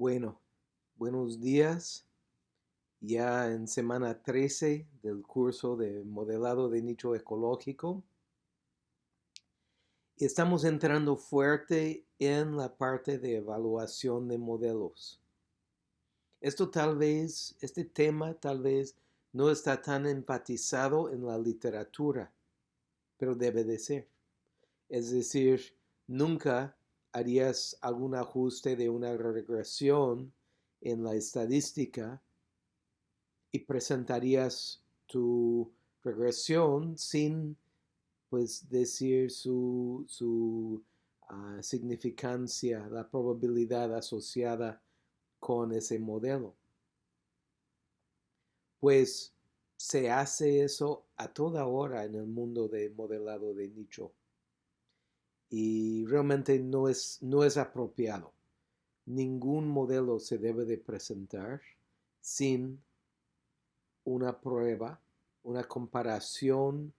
Bueno, buenos días. Ya en semana 13 del curso de modelado de nicho ecológico. Estamos entrando fuerte en la parte de evaluación de modelos. Esto tal vez, este tema tal vez no está tan empatizado en la literatura, pero debe de ser. Es decir, nunca harías algún ajuste de una regresión en la estadística y presentarías tu regresión sin pues decir su, su ah, significancia, la probabilidad asociada con ese modelo. Pues se hace eso a toda hora en el mundo de modelado de nicho y realmente no es, no es apropiado. Ningún modelo se debe de presentar sin una prueba, una comparación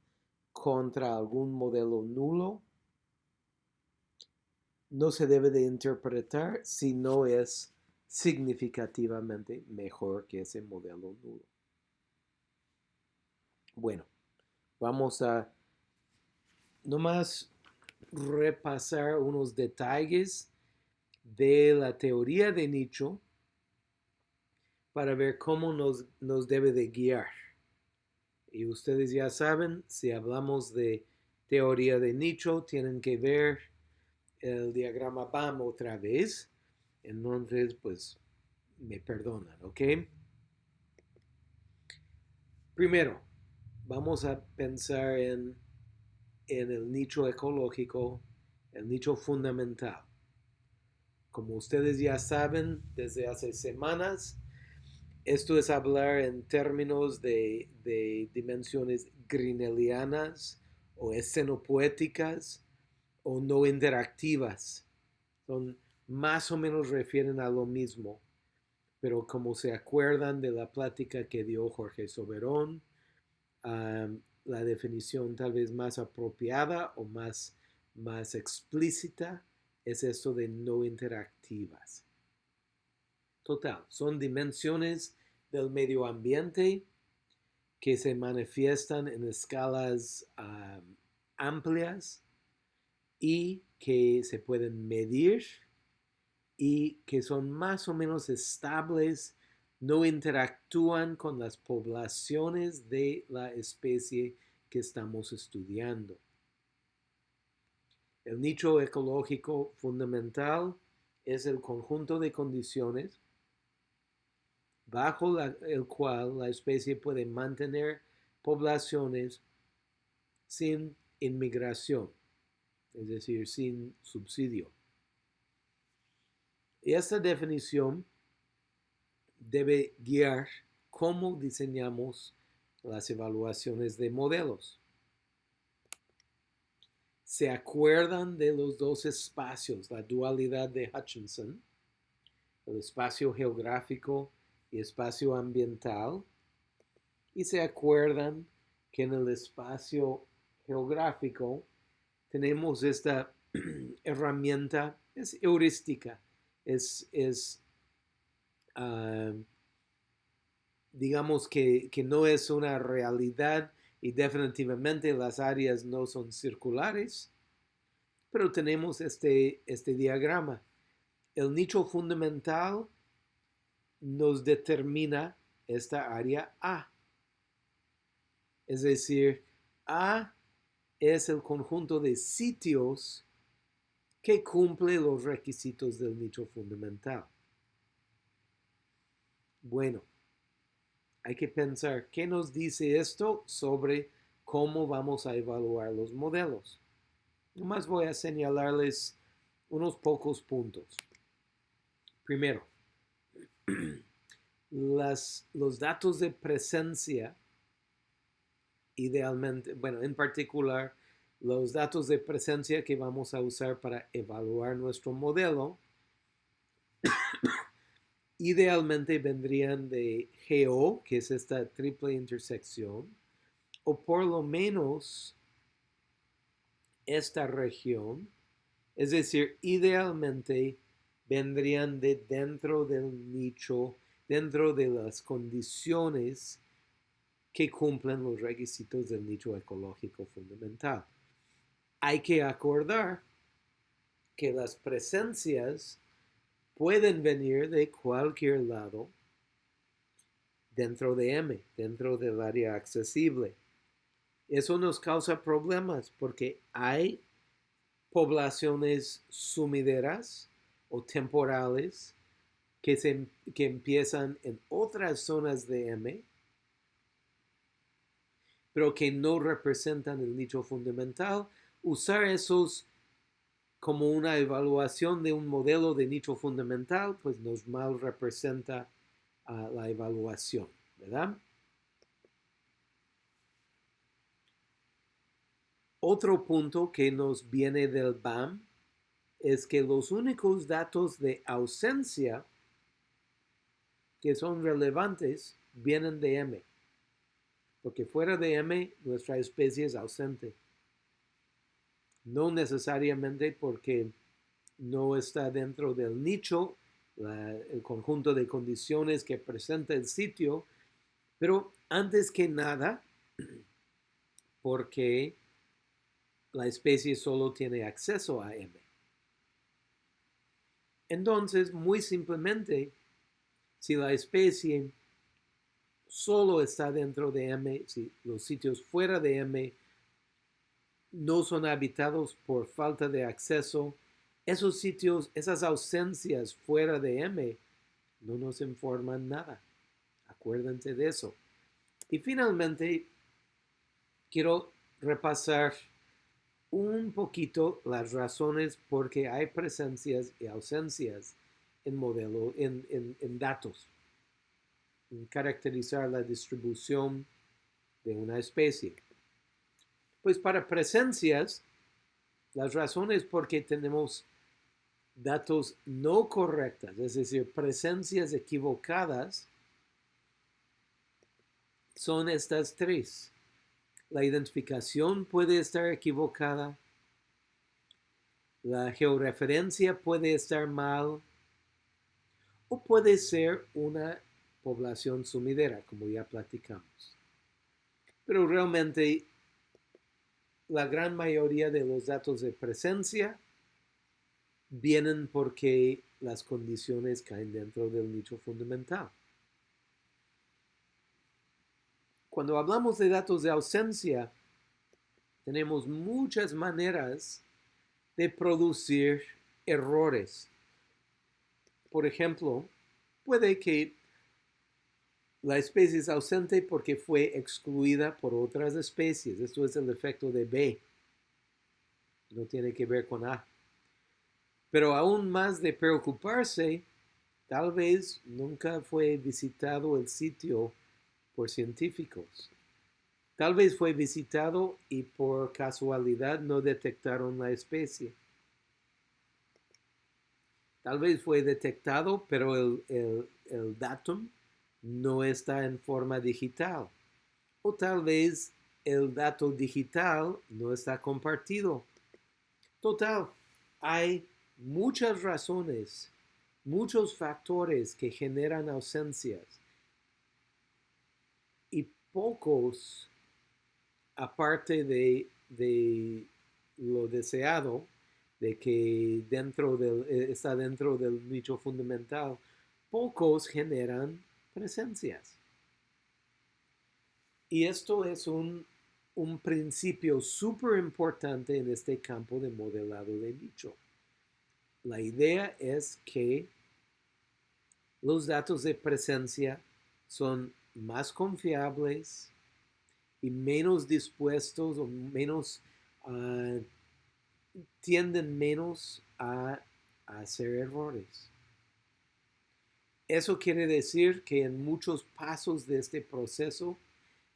contra algún modelo nulo. No se debe de interpretar si no es significativamente mejor que ese modelo nulo. Bueno, vamos a nomás repasar unos detalles de la teoría de nicho para ver cómo nos, nos debe de guiar. Y ustedes ya saben, si hablamos de teoría de nicho, tienen que ver el diagrama BAM otra vez. Entonces, pues, me perdonan, ¿ok? Primero, vamos a pensar en en el nicho ecológico, el nicho fundamental. Como ustedes ya saben desde hace semanas, esto es hablar en términos de, dimensiones grinelianas o escenopoéticas o no interactivas. Son más o menos refieren a lo mismo, pero como se acuerdan de la plática que dio Jorge Soberón, la definición tal vez más apropiada o más, más explícita es esto de no interactivas. Total, son dimensiones del medio ambiente que se manifiestan en escalas amplias y que se pueden medir y que son más o menos estables no interactúan con las poblaciones de la especie que estamos estudiando. El nicho ecológico fundamental es el conjunto de condiciones bajo el cual la especie puede mantener poblaciones sin inmigración, es decir, sin subsidio. Esta definición debe guiar cómo diseñamos las evaluaciones de modelos. ¿Se acuerdan de los dos espacios, la dualidad de Hutchinson, el espacio geográfico y espacio ambiental? Y se acuerdan que en el espacio geográfico tenemos esta herramienta, es heurística, es, es Ah, digamos que, no es una realidad y definitivamente las áreas no son circulares, pero tenemos este, este diagrama. El nicho fundamental nos determina esta área A. Es decir, A es el conjunto de sitios que cumple los requisitos del nicho fundamental. Bueno, hay que pensar qué nos dice esto sobre cómo vamos a evaluar los modelos. Nomás voy a señalarles unos pocos puntos. Primero, los datos de presencia, idealmente, bueno, en particular, los datos de presencia que vamos a usar para evaluar nuestro modelo idealmente vendrían de GO, que es esta triple intersección, o por lo menos esta región, es decir, idealmente vendrían de dentro del nicho, dentro de las condiciones que cumplen los requisitos del nicho ecológico fundamental. Hay que acordar que las presencias pueden venir de cualquier lado dentro de M, dentro del área accesible. Eso nos causa problemas porque hay poblaciones sumideras o temporales que, se, que empiezan en otras zonas de M, pero que no representan el nicho fundamental. Usar esos como una evaluación de un modelo de nicho fundamental, pues nos mal representa la evaluación, ¿verdad? Otro punto que nos viene del BAM es que los únicos datos de ausencia que son relevantes vienen de M, porque fuera de M nuestra especie es ausente. No necesariamente porque no está dentro del nicho el conjunto de condiciones que presenta el sitio, pero antes que nada, porque la especie solo tiene acceso a M. Entonces, muy simplemente, si la especie solo está dentro de M, si los sitios fuera de M no son habitados por falta de acceso esos sitios, esas ausencias fuera de M, no nos informan nada. Acuérdense de eso. Y finalmente, quiero repasar un poquito las razones por qué hay presencias y ausencias en modelo, en, en datos, en caracterizar la distribución de una especie. Pues para presencias, las razones por qué tenemos datos no correctas, es decir, presencias equivocadas, son estas tres. La identificación puede estar equivocada, la georreferencia puede estar mal, o puede ser una población sumidera, como ya platicamos. Pero realmente la gran mayoría de los datos de presencia vienen porque las condiciones caen dentro del nicho fundamental. Cuando hablamos de datos de ausencia, tenemos muchas maneras de producir errores. Por ejemplo, puede que la especie es ausente porque fue excluida por otras especies. Esto es el efecto de B. No tiene que ver con A. Pero aún más de preocuparse, tal vez nunca fue visitado el sitio por científicos. Tal vez fue visitado y por casualidad no detectaron la especie. Tal vez fue detectado, pero el, el, el datum no está en forma digital. O tal vez el dato digital no está compartido. Total, hay muchas razones, muchos factores que generan ausencias y pocos, aparte de, lo deseado, de que dentro del, eh, está dentro del nicho fundamental, pocos generan presencias. Y esto es un, un principio súper importante en este campo de modelado de nicho. La idea es que los datos de presencia son más confiables y menos dispuestos o menos ah, tienden menos a hacer errores. Eso quiere decir que en muchos pasos de este proceso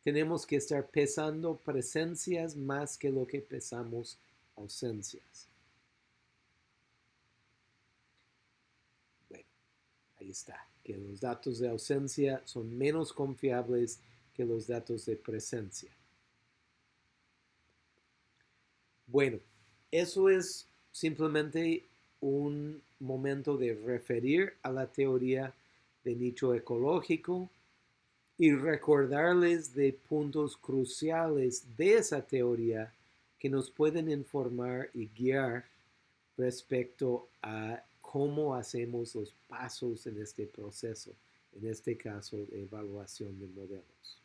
tenemos que estar pesando presencias más que lo que pesamos ausencias. Ahí está, que los datos de ausencia son menos confiables que los datos de presencia. Bueno, eso es simplemente un momento de referir a la teoría de nicho ecológico y recordarles de puntos cruciales de esa teoría que nos pueden informar y guiar respecto a cómo hacemos los pasos en este proceso, en este caso de evaluación de modelos.